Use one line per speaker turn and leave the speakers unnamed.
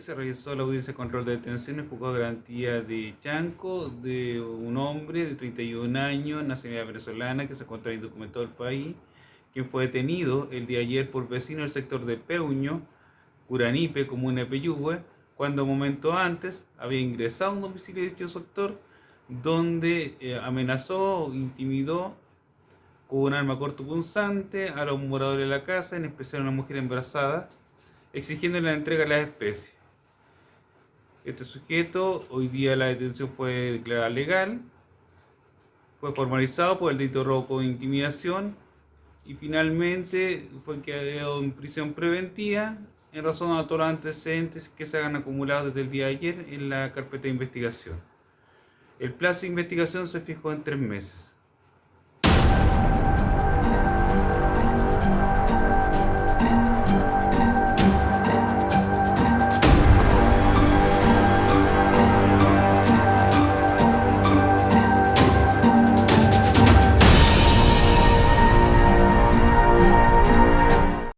se realizó la audiencia de control de detención en juzgado de garantía de Chanco de un hombre de 31 años, nacionalidad venezolana, que se encuentra indocumentado del país, quien fue detenido el día de ayer por vecinos del sector de Peuño, Curanipe, comuna de Peyúgue, cuando un momento antes había ingresado a un domicilio de dicho sector donde eh, amenazó, intimidó con un arma cortopunzante a los moradores de la casa, en especial a una mujer embarazada, exigiendo la entrega de las especies. Este sujeto, hoy día la detención fue declarada legal, fue formalizado por el delito de robo con intimidación y finalmente fue quedado en prisión preventiva en razón a todos los antecedentes que se han acumulado desde el día de ayer en la carpeta de investigación. El plazo de investigación se fijó en tres meses.